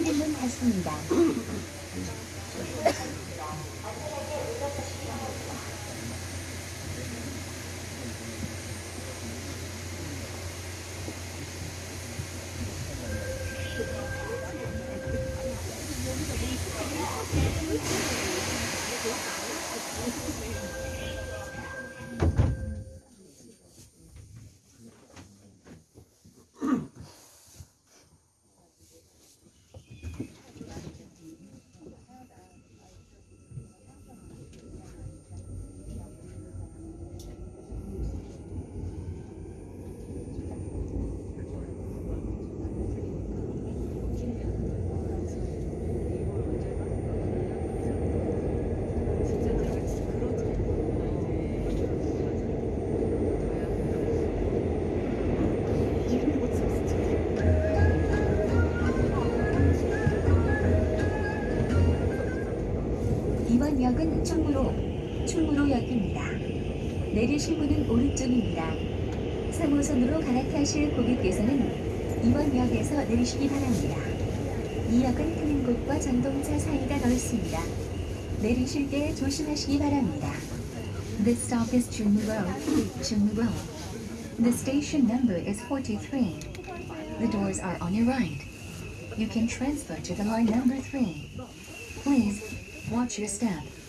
출입문 닫습니다. 이번 역은 충무로, 충무로역입니다. 내리실 문은 오른쪽입니다. 3호선으로 갈아타실 고객께서는 이번 역에서 내리시기 바랍니다. 이 역은 트는 곳과 전동차 사이가 넓습니다. 내리실 때 조심하시기 바랍니다. This stop is 충무로, 충무로. The station number is 43. The doors are on your right. You can transfer to the line number 3. Please watch your step.